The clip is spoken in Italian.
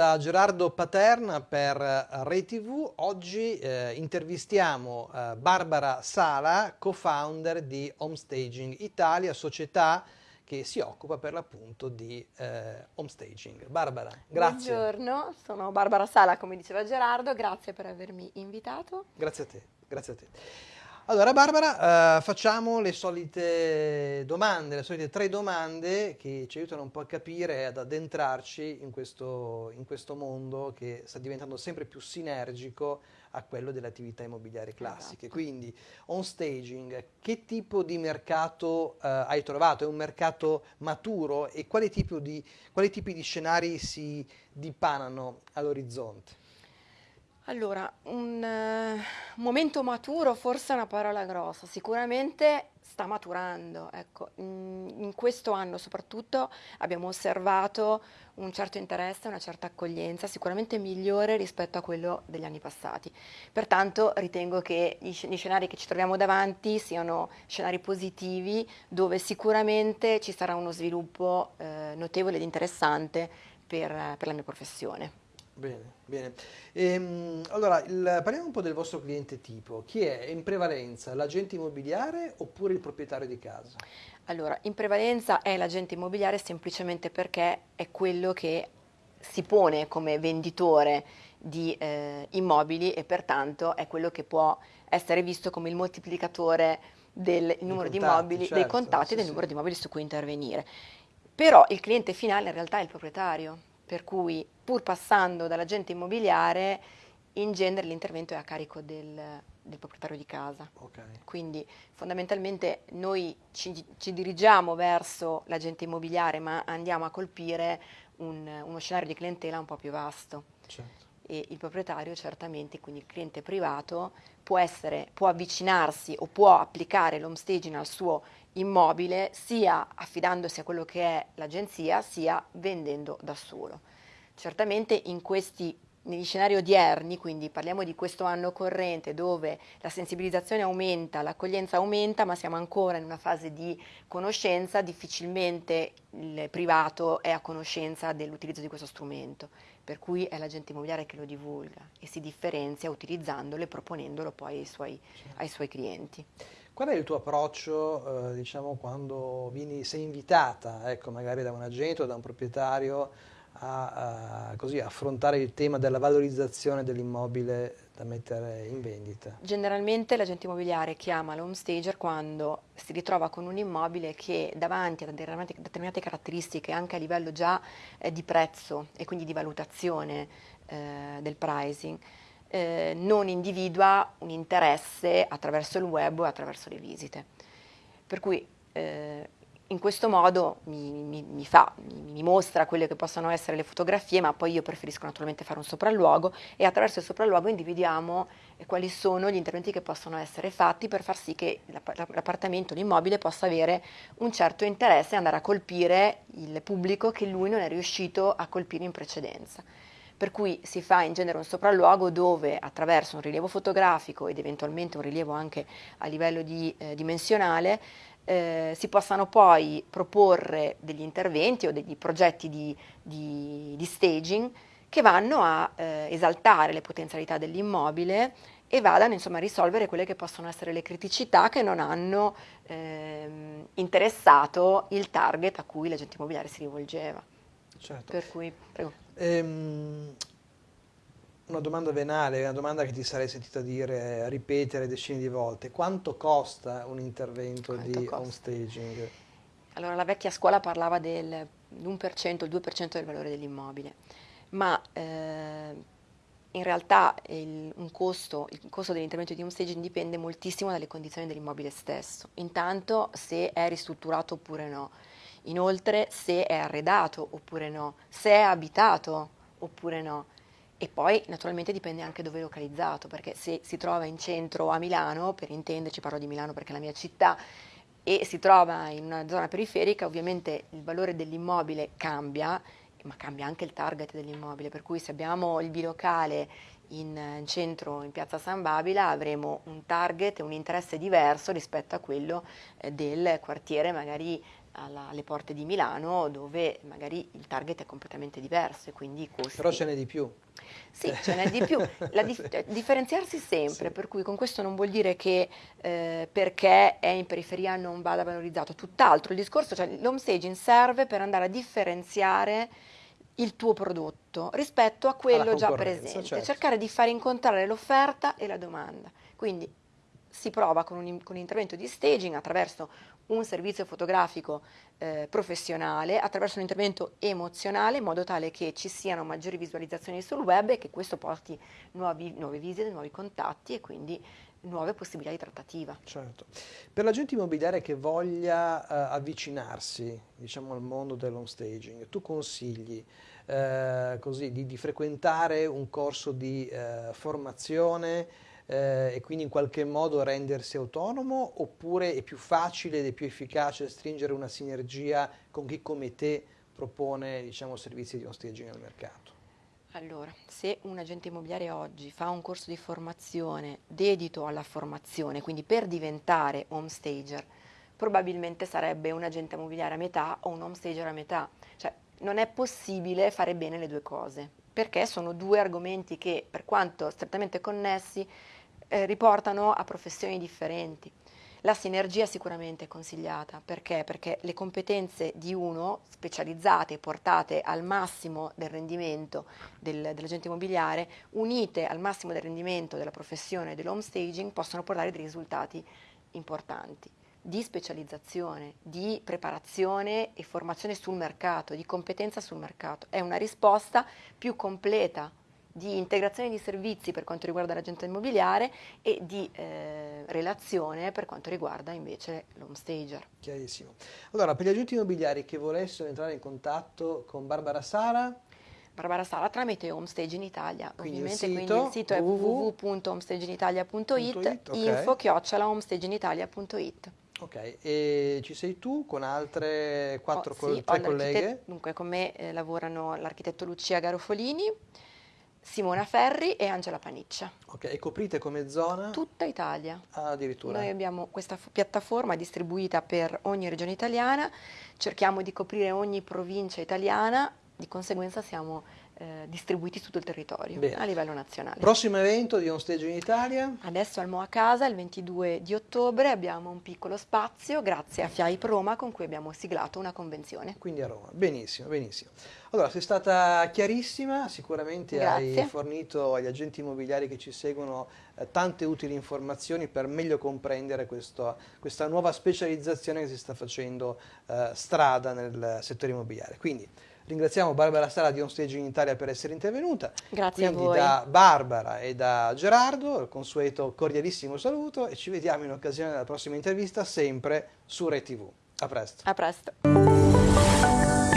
da Gerardo Paterna per Rai TV. Oggi eh, intervistiamo eh, Barbara Sala, co-founder di Homestaging Italia, società che si occupa per l'appunto di eh, homestaging. Barbara, grazie. Buongiorno, sono Barbara Sala, come diceva Gerardo, grazie per avermi invitato. Grazie a te, grazie a te. Allora Barbara, eh, facciamo le solite domande, le solite tre domande che ci aiutano un po' a capire e ad addentrarci in questo, in questo mondo che sta diventando sempre più sinergico a quello delle attività immobiliari classiche. Esatto. Quindi on staging, che tipo di mercato eh, hai trovato? È un mercato maturo e quali tipi di, quali tipi di scenari si dipanano all'orizzonte? Allora, un uh, momento maturo forse è una parola grossa, sicuramente sta maturando, ecco. in, in, questo anno soprattutto abbiamo osservato un certo interesse, una certa accoglienza, sicuramente migliore rispetto a quello degli anni passati. Pertanto ritengo che gli, gli scenari che ci troviamo davanti siano scenari positivi dove sicuramente ci sarà uno sviluppo eh, notevole ed interessante per, per la mia professione. Bene, bene. Ehm, allora, il, parliamo un po' del vostro cliente tipo. Chi è in prevalenza? L'agente immobiliare oppure il proprietario di casa? Allora, in prevalenza è l'agente immobiliare semplicemente perché è quello che si pone come venditore di eh, immobili e pertanto è quello che può essere visto come il moltiplicatore del numero contatti, di immobili, certo, dei contatti sì, e del sì. numero di immobili su cui intervenire. Però il cliente finale in realtà è il proprietario per cui pur passando dall'agente immobiliare in genere l'intervento è a carico del, del proprietario di casa. Okay. Quindi fondamentalmente noi ci, ci dirigiamo verso l'agente immobiliare ma andiamo a colpire un, uno scenario di clientela un po' più vasto. Certo. E il proprietario certamente, quindi il cliente privato, può, essere, può avvicinarsi o può applicare l'homestaging al suo immobile sia affidandosi a quello che è l'agenzia sia vendendo da solo. Certamente in questi negli scenari odierni, quindi parliamo di questo anno corrente dove la sensibilizzazione aumenta, l'accoglienza aumenta, ma siamo ancora in una fase di conoscenza, difficilmente il privato è a conoscenza dell'utilizzo di questo strumento, per cui è l'agente immobiliare che lo divulga e si differenzia utilizzandolo e proponendolo poi ai suoi, ai suoi clienti. Qual è il tuo approccio, eh, diciamo, quando vieni, sei invitata, ecco, magari da un agente o da un proprietario, a, a così, affrontare il tema della valorizzazione dell'immobile da mettere in vendita? Generalmente l'agente immobiliare chiama l'home stager quando si ritrova con un immobile che davanti a determinate, determinate caratteristiche anche a livello già eh, di prezzo e quindi di valutazione eh, del pricing eh, non individua un interesse attraverso il web o attraverso le visite. Per cui eh, in questo modo mi, mi, mi, fa, mi, mostra quelle che possono essere le fotografie, ma poi io preferisco naturalmente fare un sopralluogo e attraverso il sopralluogo individuiamo eh, quali sono gli interventi che possono essere fatti per far sì che l'appartamento, l'immobile possa avere un certo interesse e andare a colpire il pubblico che lui non è riuscito a colpire in precedenza. Per cui si fa in genere un sopralluogo dove attraverso un rilievo fotografico ed eventualmente un rilievo anche a livello di, eh, dimensionale eh, si possano poi proporre degli interventi o degli progetti di, di, di staging che vanno a eh, esaltare le potenzialità dell'immobile e vadano insomma, a risolvere quelle che possono essere le criticità che non hanno ehm, interessato il target a cui l'agente immobiliare si rivolgeva. Certo. Per cui, prego. Ehm, una domanda venale, una domanda che ti sarei sentita dire, ripetere decine di volte. Quanto costa un intervento Quanto di costa? staging? Allora, la vecchia scuola parlava del 1%, il 2% del valore dell'immobile, ma eh, in realtà il, costo, il costo dell'intervento di staging dipende moltissimo dalle condizioni dell'immobile stesso. Intanto se è ristrutturato oppure no inoltre se è arredato oppure no, se è abitato oppure no. E poi naturalmente dipende anche dove è localizzato, perché se si trova in centro a Milano, per intenderci parlo di Milano perché è la mia città, e si trova in una zona periferica, ovviamente il valore dell'immobile cambia, ma cambia anche il target dell'immobile, per cui se abbiamo il bilocale in centro in piazza San Babila avremo un target e un interesse diverso rispetto a quello eh, del quartiere magari alla, alle porte di Milano dove magari il target è completamente diverso e quindi i costi... Però ce n'è di più. Sì, ce n'è di più. Dif- differenziarsi sempre, sì. per cui con questo non vuol dire che eh, perché è in periferia non vada valorizzato, tutt'altro. Il discorso, cioè l'home staging serve per andare a differenziare il tuo prodotto rispetto a quello già presente, certo. cercare di far incontrare l'offerta e la domanda. Quindi si prova con un, con un, intervento di staging attraverso un servizio fotografico eh, professionale, attraverso un intervento emozionale, in modo tale che ci siano maggiori visualizzazioni sul web e che questo porti nuovi, nuove visite, nuovi contatti e quindi nuove possibilità di trattativa. Certo. Per l'agente immobiliare che voglia uh, avvicinarsi diciamo, al mondo dell'home staging, tu consigli uh, così, di, di, frequentare un corso di uh, formazione eh, e quindi in qualche modo rendersi autonomo oppure è più facile ed è più efficace stringere una sinergia con chi come te propone diciamo, servizi di home staging al mercato? Allora, se un agente immobiliare oggi fa un corso di formazione dedito alla formazione, quindi per diventare home stager, probabilmente sarebbe un agente immobiliare a metà o un home stager a metà. Cioè, non è possibile fare bene le due cose, perché sono due argomenti che, per quanto strettamente connessi, eh, riportano a professioni differenti. La sinergia sicuramente è consigliata, perché? Perché le competenze di uno, specializzate e portate al massimo del rendimento del, dell'agente immobiliare, unite al massimo del rendimento della professione dell'home staging, possono portare dei risultati importanti di specializzazione, di preparazione e formazione sul mercato, di competenza sul mercato. È una risposta più completa di integrazione di servizi per quanto riguarda l'agente immobiliare e di eh, relazione per quanto riguarda invece l'home stager. Chiarissimo. Allora, per gli agenti immobiliari che volessero entrare in contatto con Barbara Sara, Barbara Sala tramite Homestage in Italia. Quindi ovviamente il sito, quindi il sito è www.homestageinaitalia.it, okay. info chiocciola homestageinaitalia.it. Ok, e ci sei tu con altre quattro oh, sì, tre colleghe? Dunque, con me eh, lavorano l'architetto Lucia Garofolini, Simona Ferri e Angela Paniccia. Ok, e coprite come zona? Tutta Italia. Ah, addirittura. Noi abbiamo questa piattaforma distribuita per ogni regione italiana, cerchiamo di coprire ogni provincia italiana, di conseguenza siamo eh, distribuiti su tutto il territorio Bene. a livello nazionale. Prossimo evento di On Stage in Italia? Adesso al Moa Casa, il 22 di ottobre, abbiamo un piccolo spazio grazie a FIAIP Roma con cui abbiamo siglato una convenzione. Quindi a Roma, benissimo, benissimo. Allora, sei stata chiarissima, sicuramente grazie. hai fornito agli agenti immobiliari che ci seguono eh, tante utili informazioni per meglio comprendere questo, questa nuova specializzazione che si sta facendo eh, strada nel settore immobiliare. Quindi, Ringraziamo Barbara Sala di On Stage in Italia per essere intervenuta. Grazie Quindi a voi. da Barbara e da Gerardo, il consueto cordialissimo saluto e ci vediamo in occasione della prossima intervista sempre su ReTV. A presto. A presto.